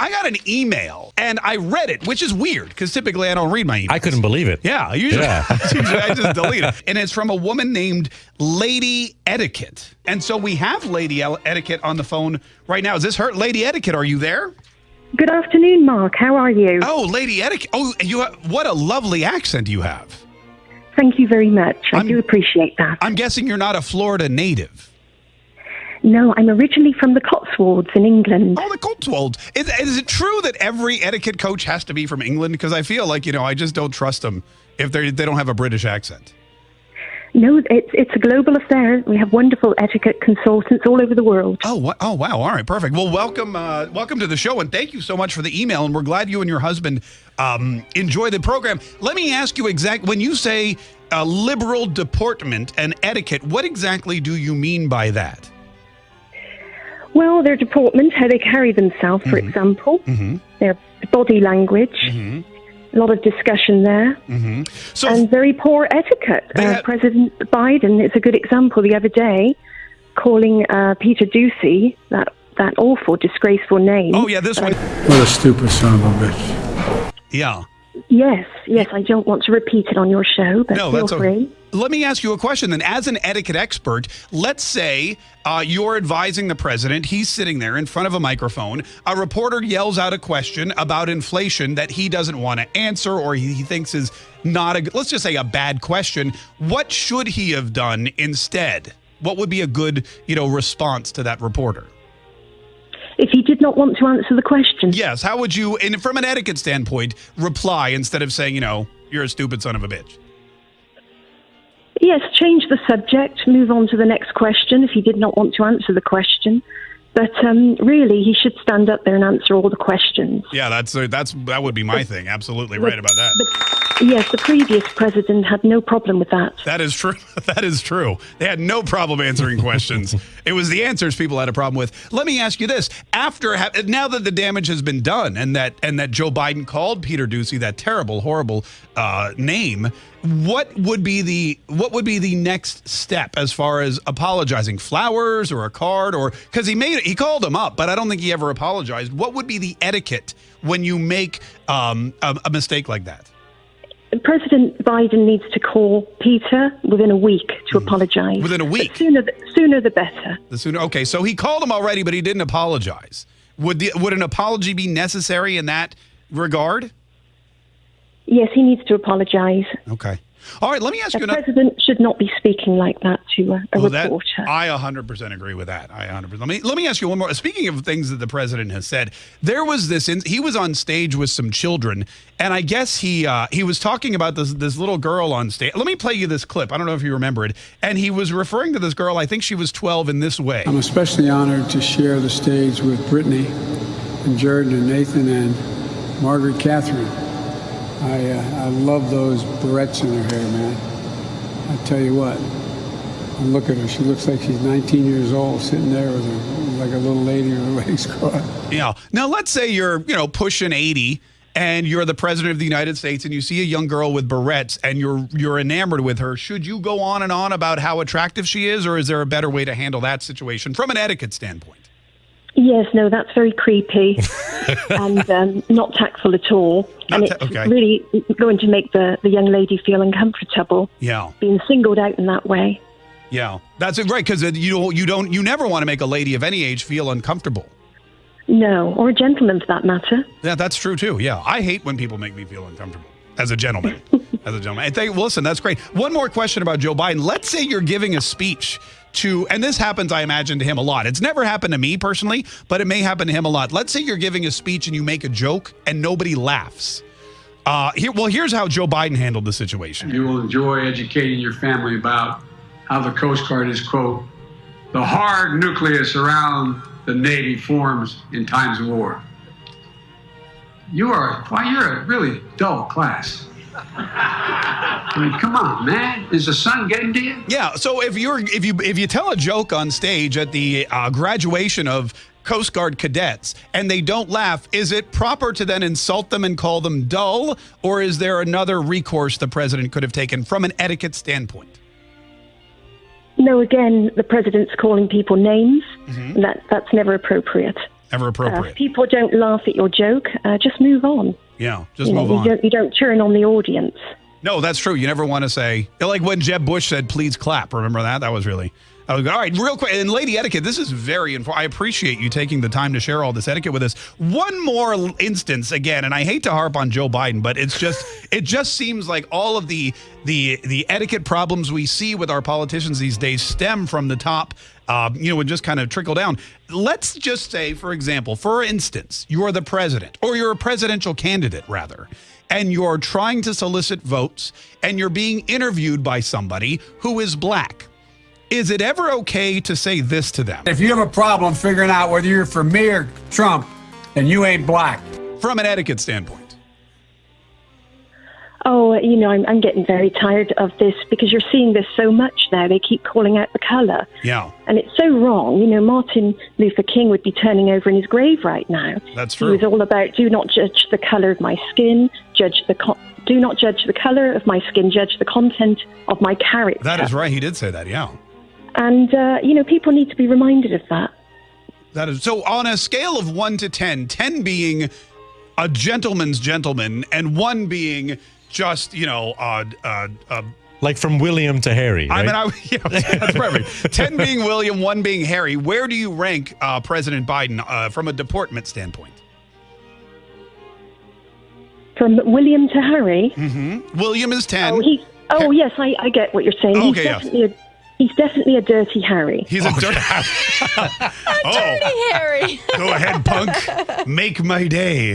I got an email and I read it, which is weird because typically I don't read my emails. I couldn't believe it. Yeah, usually, Yeah. usually I just delete it. And it's from a woman named Lady Etiquette. And so we have Lady Etiquette on the phone right now. Is this her? Lady Etiquette, are you there? Good afternoon, Mark. How are you? Oh, Lady Etiquette. Oh, you have, what a lovely accent you have. Thank you very much. I I'm- do appreciate that. I'm guessing you're not a Florida native. No, I'm originally from the Cotswolds in England. Oh, the Cotswolds. Is, is it true that every etiquette coach has to be from England? Because I feel like, you know, I just don't trust them if they they don't have a British accent. No, it's it's a global affair. We have wonderful etiquette consultants all over the world. Oh, wha- oh, wow! All right, perfect. Well, welcome, uh, welcome to the show, and thank you so much for the email. And we're glad you and your husband um, enjoy the program. Let me ask you exact when you say uh, liberal deportment and etiquette, what exactly do you mean by that? Well, their deportment, how they carry themselves, for mm-hmm. example, mm-hmm. their body language, mm-hmm. a lot of discussion there, So, and very poor etiquette. Uh, have- President Biden is a good example the other day, calling uh, Peter Doocy that that awful, disgraceful name. oh yeah, this uh, one, What a stupid son of a bitch. yeah. Yes, yes. I don't want to repeat it on your show, but No, feel that's free. okay. Let me ask you a question then. As an etiquette expert, let's say uh, you're advising the president. He's sitting there in front of a microphone. A reporter yells out a question about inflation that he doesn't want to answer or he, he thinks is not a, good let's just say a bad question. What should he have done instead? What would be a good, you know, response to that reporter? If he did not want to answer the question, Yes. How would you, and from an etiquette standpoint, reply instead of saying, you know, you're a stupid son of a bitch? yes, change the subject, move on to the next question if he did not want to answer the question. But um, really, he should stand up there and answer all the questions. Yeah, that's uh, that's that would be my thing. Absolutely right about that. But yes, the previous president had no problem with that. That is true. That is true. They had no problem answering questions. it was the answers people had a problem with. Let me ask you this: After ha- now that the damage has been done, and that and that Joe Biden called Peter Doocy that terrible, horrible uh, name, what would be the what would be the next step as far as apologizing? Flowers or a card, or because he made he called him up, but I don't think he ever apologized. What would be the etiquette when you make um, a, a mistake like that? President Biden needs to call Peter within a week to apologize. Mm. Within a But week? sooner, the, sooner the better. The sooner, okay. So he called him already, but he didn't apologize. Would the would an apology be necessary in that regard? Yes, he needs to apologize. Okay. All right. Let me ask A you The president should not be speaking like that to a, a Well, that, reporter. I 100% agree with that. I 100%. Let me let me ask you one more. Speaking of things that the president has said, there was this. In, he was on stage with some children, and I guess he uh, he was talking about this this little girl on stage. Let me play you this clip. I don't know if you remember it. And he was referring to this girl. I think she was 12 in this way. I'm especially honored to share the stage with Brittany and Jordan and Nathan and Margaret Catherine. I, uh, I love those barrettes in her hair, man. I tell you what, look at her. She looks like she's 19 years old, sitting there with her like a little lady in a legs crossed. Yeah. Now let's say you're, you know, pushing 80 and you're the president of the United States and you see a young girl with barrettes and you're you're enamored with her. Should you go on and on about how attractive she is or is there a better way to handle that situation from an etiquette standpoint? Yes, no, that's very creepy and um, not tactful at all. Not and ta- it's okay. really going to make the, the young lady feel uncomfortable Yeah. being singled out in that way. Yeah. That's it, right cuz you don't you don't you never want to make a lady of any age feel uncomfortable. No, or a gentleman for that matter. Yeah, that's true too. Yeah. I hate when people make me feel uncomfortable as a gentleman. as a gentleman. And thank, listen, that's great. One more question about Joe Biden. Let's say you're giving a speech to, and this happens, I imagine, to him a lot. It's never happened to me personally, but it may happen to him a lot. Let's say you're giving a speech and you make a joke and nobody laughs. Uh, here, well, here's how Joe Biden handled the situation. You will enjoy educating your family about how the Coast Guard is, quote, the hard nucleus around the Navy forms in times of war. You are, why, you're a really dull class. I mean, come on, man. Is the sun getting to you? Yeah. So if you're if you if you tell a joke on stage at the uh, graduation of Coast Guard cadets and they don't laugh, is it proper to then insult them and call them dull, or is there another recourse the president could have taken from an etiquette standpoint? No, again, the president's calling people names, Mm-hmm. and that, that's never appropriate. Ever Uh, appropriate. if people don't laugh at your joke, uh, just move on. Yeah, just you know, move you on. don't you don't turn on the audience. No, that's true. You never want to say like when Jeb Bush said, "Please clap." Remember that? That was really. I was all right. Real quick, and lady etiquette. This is very important. I appreciate you taking the time to share all this etiquette with us. One more instance again, and I hate to harp on Joe Biden, but it's just it just seems like all of the the the etiquette problems we see with our politicians these days stem from the top. Uh, you know, and just kind of trickle down. Let's just say, for example, for instance, you're the president, or you're a presidential candidate, rather and you're trying to solicit votes and you're being interviewed by somebody who is black. Is it ever okay to say this to them If you have a problem figuring out whether you're for me or Trump, then you ain't black. from an etiquette standpoint? Oh, you know, I'm, I'm getting very tired of this because you're seeing this so much now. They keep calling out the color. Yeah, And it's so wrong. You know, Martin Luther King would be turning over in his grave right now. That's true. He was all about do not judge the color of my skin, judge the do not judge the color of my skin, judge the content of my character. That is right. He did say that. Yeah. And uh, you know, people need to be reminded of that. That is so on a scale of 1 to 10, 10 being a gentleman's gentleman and 1 being just, you know, uh uh, uh Like from William to Harry. I mean, I, yeah, that's perfect. 10 being William, 1 being Harry. Where do you rank uh, President Biden uh, from a deportment standpoint? From William to Harry. Mm-hmm. William is 10. Oh, he. Oh, yes, I, I get what you're saying. Okay, he's yeah. definitely a, he's definitely a dirty Harry. He's a dirt. oh, Harry. go ahead, punk. Make my day.